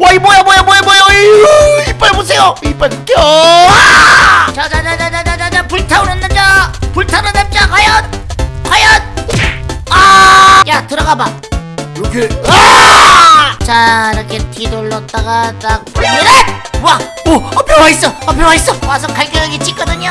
와이 뭐야 뭐야 뭐야 뭐야. 이 이빨 보세요. 이빨 껴. 아! 자자자자자자자 불타오르는 남자. 불타는 남자 과연 과연. 아야 들어가봐. 이렇게. 아! 자 이렇게 뒤돌렸다가 딱 보면은 와! 오 앞에 와 있어. 앞에 와 있어. 와서 갈겨여기 찍거든요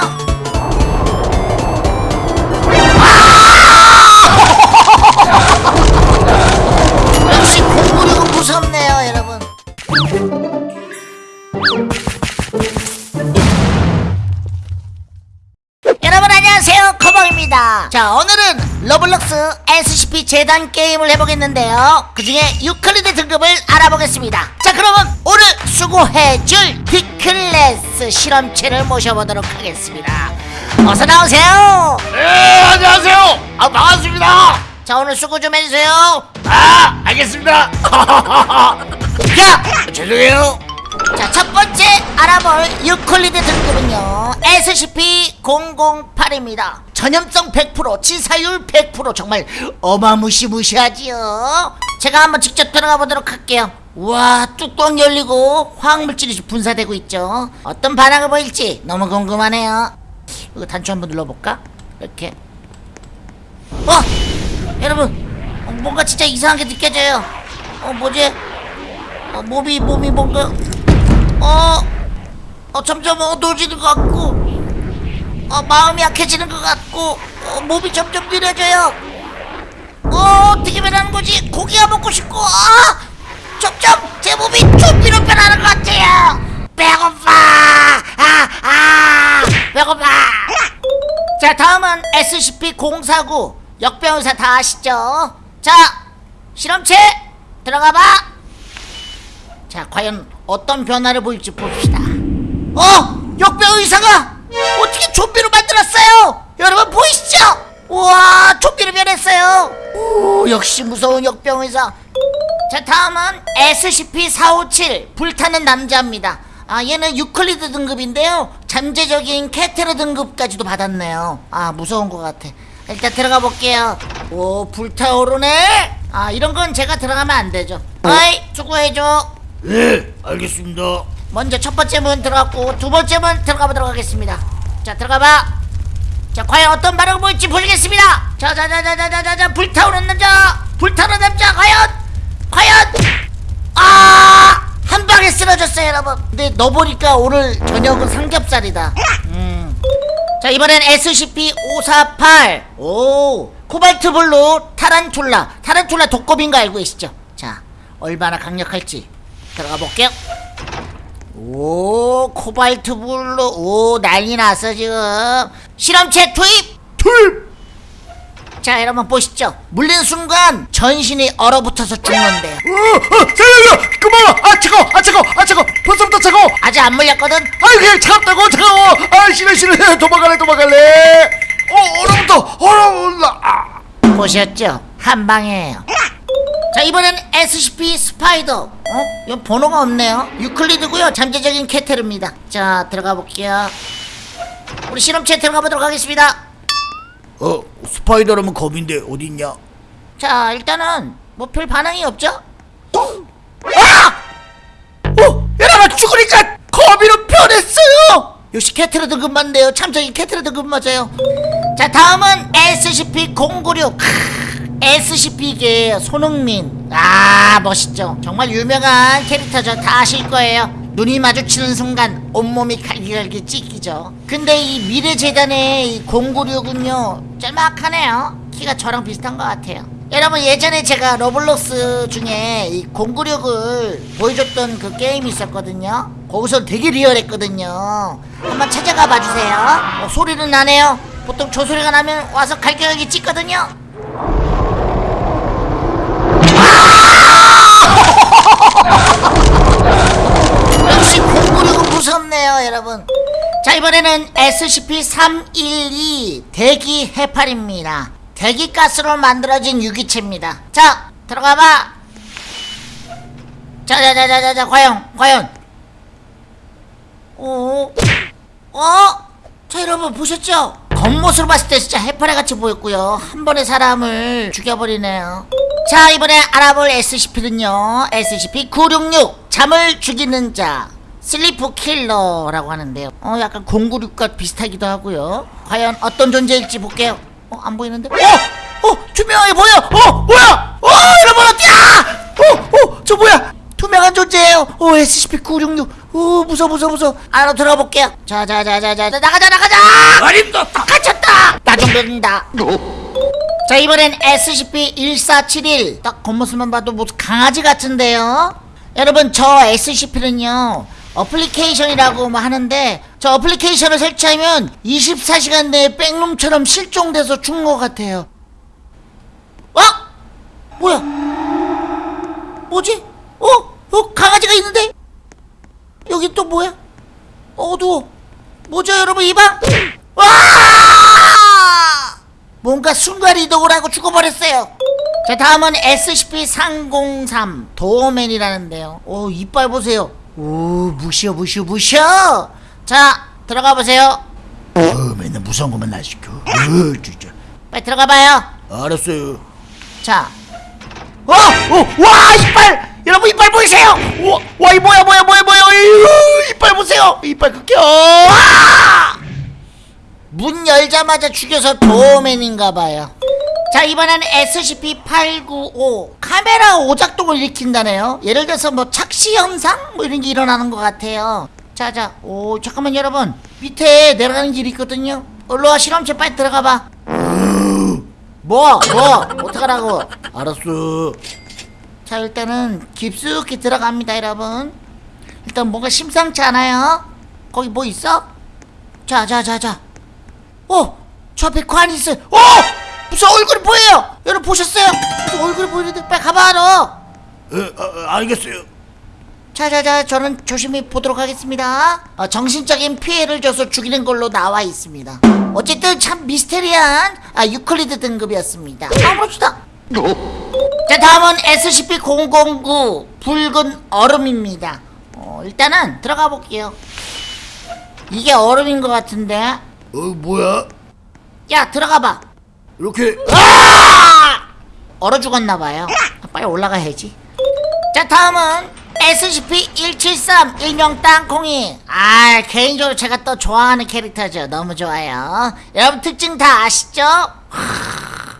안녕하세요 커버입니다. 자 오늘은 로블록스 SCP 재단 게임을 해보겠는데요. 그 중에 유클리드 등급을 알아보겠습니다. 자 그러면 오늘 수고해줄 D class 실험체를 모셔보도록 하겠습니다. 어서 나오세요. 네 안녕하세요. 아 반갑습니다. 자 오늘 수고 좀 해주세요. 아 알겠습니다. 야! 죄송해요 자, 첫 번째 알아볼 유클리드 등급은요. SCP-008입니다. 전염성 100%, 치사율 100% 정말 어마무시무시하지요. 제가 한번 직접 들어가 보도록 할게요. 와, 뚜껑 열리고 화학물질이 분사되고 있죠. 어떤 반응을 보일지 너무 궁금하네요. 이거 단추 한번 눌러볼까? 이렇게. 어! 여러분, 어, 뭔가 진짜 이상하게 느껴져요. 어, 뭐지? 어, 몸이 몸이 뭔가 어, 어 점점 어두워지는 것 같고 어 마음이 약해지는 것 같고 어, 몸이 점점 느려져요. 어 어떻게 변하는 거지? 고기가 먹고 싶고 아 점점 제 몸이 좀비로 변하는 것 같아요. 배고파. 아 아 배고파. 자 다음은 SCP-049 역병의사 다 아시죠? 자 실험체 들어가봐. 자 과연 어떤 변화를 보일지 봅시다. 어! 역병 의사가 어떻게 좀비로 만들었어요? 여러분 보이시죠? 우와 좀비로 변했어요. 오 역시 무서운 역병 의사. 자 다음은 SCP-457 불타는 남자입니다. 아 얘는 유클리드 등급인데요. 잠재적인 캐테르 등급까지도 받았네요. 아 무서운 것 같아. 일단 들어가 볼게요. 오 불타오르네. 아 이런 건 제가 들어가면 안 되죠. 어이 수고해줘 네 알겠습니다 먼저 첫 번째 문 들어갔고 두 번째 문 들어가 보도록 하겠습니다. 자 들어가 봐. 자 과연 어떤 반응을 보일지 보시겠습니다. 자 자 자 자 자 자자 불타오르는 남자 불타는 남자 과연 과연 아 한 방에 쓰러졌어요 여러분. 근데 너 보니까 오늘 저녁은 삼겹살이다. 음. 자 이번엔 SCP 548. 오 코발트 블루 타란툴라 타란툴라 독거미인 거 알고 계시죠? 자 얼마나 강력할지 들어가 볼게요. 오 코발트 블루 오 난리 났어 지금. 실험체 투입! 투입! 자 여러분 보시죠. 물린 순간 전신이 얼어붙어서 죽는데요. 어, 어, 살려줘! 그만! 아 차가워! 아 차가워! 아 차가워! 벌써부터 차가워! 아직 안 물렸거든? 아이 그냥 차갑다고? 차가워! 아 싫어 싫어. 도망갈래 도망갈래. 어 얼어붙어! 얼어 올라 아. 보셨죠? 한 방이에요 자 이번엔 SCP spider. 어? 이건 번호가 없네요. 유클리드고요. 잠재적인 Keter입니다. 자 들어가 볼게요. 우리 실험체 들어가 보도록 하겠습니다. 어 spider라면 거민데 어딨냐? 자 일단은 뭐 별 반응이 없죠? 어? 여러분 죽으니까 거미로 변했어요! 역시 Keter 등급 맞네요. 잠재적인 Keter 등급 맞아요. 자 다음은 SCP-096 SCP계 손흥민. 아 멋있죠. 정말 유명한 캐릭터죠. 다 아실 거예요. 눈이 마주치는 순간 온몸이 갈기갈기 찢기죠. 근데 이 미래재단의 이 096은요 짤막하네요. 키가 저랑 비슷한 것 같아요. 여러분 예전에 제가 로블록스 중에 이 096을 보여줬던 그 게임이 있었거든요. 거기서 되게 리얼했거든요. 한번 찾아가 봐주세요. 어, 소리는 나네요. 보통 저 소리가 나면 와서 갈겨여기 찍거든요 자 이번에는 SCP-312 대기 해파리입니다. 대기가스로 만들어진 유기체입니다. 자 들어가봐. 자자자자자자 과연 과연. 오 어? 자 여러분 보셨죠? 겉모습을 봤을 때 진짜 해파리같이 보였고요. 한 번에 사람을 죽여버리네요. 자 이번에 알아볼 SCP는요. SCP-966 잠을 죽이는 자 sleep killer라고 하는데요. 어 약간 096과 비슷하기도 하고요. 과연 어떤 존재일지 볼게요. 어 안 보이는데? 어! 어 투명하게 보여! 어 뭐야! 어 여러분 어디야! 어어 저 뭐야? 투명한 존재예요. 어 SCP-966 어 무서워 무서워 무서워. 안으로 들어가 볼게요. 자자자자자 나가자 나가자! 아닙니다. 갇혔다! 나좀 믿는다. 자 이번엔 SCP-1471 딱 겉모습만 봐도 무슨 강아지 같은데요? 여러분 저 SCP는요 어플리케이션이라고 뭐 하는데 저 어플리케이션을 설치하면 24시간 내에 backroom처럼 실종돼서 죽은 것 같아요 어? 뭐야 뭐지? 어? 어 강아지가 있는데? 여기 또 뭐야? 어두워 뭐죠 여러분 이 방? 와! 뭔가 순간 이동을 하고 죽어버렸어요. 자 다음은 SCP-303 도어맨이라는데요. 오 이빨 보세요. 오 무시어 무시어 무시어. 자 들어가 보세요. 어 맨날 무서운 것만 날 시켜 어 진짜 빨리 들어가 봐요. 알았어요 자. 어! 어! 와 이빨! 여러분 이빨 보이세요? 와이 뭐야 뭐야 뭐야 뭐야 이거 이빨 보세요 이빨 극혐 와! 문 열자마자 죽여서 도어맨인가봐요. 자 이번에는 SCP-895 카메라 오작동을 일으킨다네요. 예를 들어서 뭐 착시 현상 뭐 이런 게 일어나는 것 같아요. 자자 오 잠깐만 여러분 밑에 내려가는 길이 있거든요. 올라와 실험체 빨리 들어가봐. 뭐 뭐 어떡하라고? 알았어 자 일단은 깊숙이 들어갑니다 여러분 일단 뭔가 심상치 않아요 거기 뭐 있어? 자자 자자 어! 저 앞에 관이 있어요 어! 무슨 얼굴이 보여요? 여러분 보셨어요? 무슨 얼굴이 보이는데 빨리 가봐 너. 어, 어, 알겠어요. 자자자 저는 조심히 보도록 하겠습니다. 어, 정신적인 피해를 줘서 죽이는 걸로 나와 있습니다. 어쨌든 참 미스테리한 아, 유클리드 등급이었습니다. 가봅시다. 자 다음은 SCP-009 붉은 얼음입니다. 어, 일단은 들어가 볼게요. 이게 얼음인 것 같은데. 어 뭐야? 야 들어가봐 이렇게. 아! 얼어 죽었나봐요. 빨리 올라가야지. 자 다음은 SCP-173 일명 땅콩이. 아 개인적으로 제가 또 좋아하는 캐릭터죠. 너무 좋아요. 여러분 특징 다 아시죠? 하,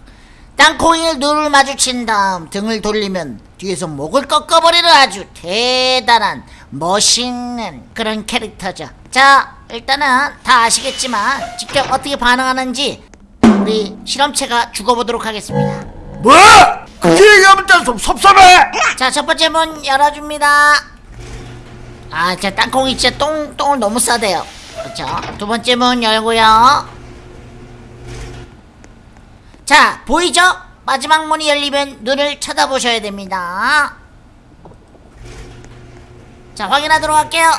땅콩이를 눈을 마주친 다음 등을 돌리면 뒤에서 목을 꺾어버리는 아주 대단한 멋있는 그런 캐릭터죠. 자 일단은 다 아시겠지만 직접 어떻게 반응하는지 우리 실험체가 죽어보도록 하겠습니다 뭐 그렇게 얘기하면 좀 섭섭해 자, 첫 번째 문 열어줍니다. 아, 저 땅콩이 진짜 똥, 똥을 너무 싸대요. 그렇죠. 두 번째 문 열고요. 자, 보이죠? 마지막 문이 열리면 눈을 쳐다보셔야 됩니다. 자, 확인하도록 할게요.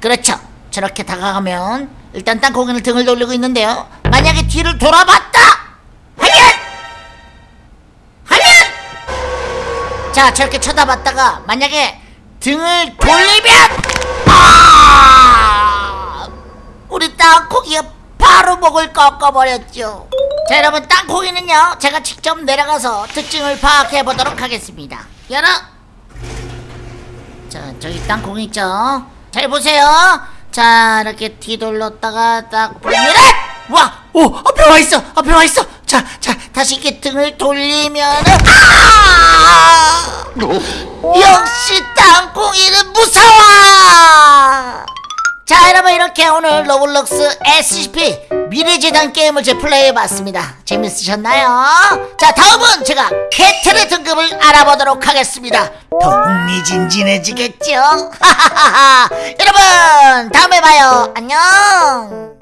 그렇죠. 저렇게 다가가면 일단 땅콩이는 등을 돌리고 있는데요. 만약에 뒤를 돌아봤다! 하면! 하면! 자 저렇게 쳐다봤다가 만약에 등을 돌리면 아 우리 땅콩이가 바로 목을 꺾어버렸죠 자 여러분 땅콩이는요 제가 직접 내려가서 특징을 파악해 보도록 하겠습니다 열어 자 저기 땅콩 있죠 잘 보세요 자 이렇게 뒤돌렸다가 딱 보면 와! 오! 앞에 와 있어! 앞에 와 있어! 자, 자, 다시 이렇게 등을 돌리면은 아! 역시 땅콩이는 무서워! 자, 여러분 이렇게 오늘 로블록스 SCP 미래재단 게임을 제 플레이해봤습니다. 재밌으셨나요? 자, 다음은 제가 Keter 등급을 알아보도록 하겠습니다. 더 흥미진진해지겠죠? 여러분, 다음에 봐요. 안녕!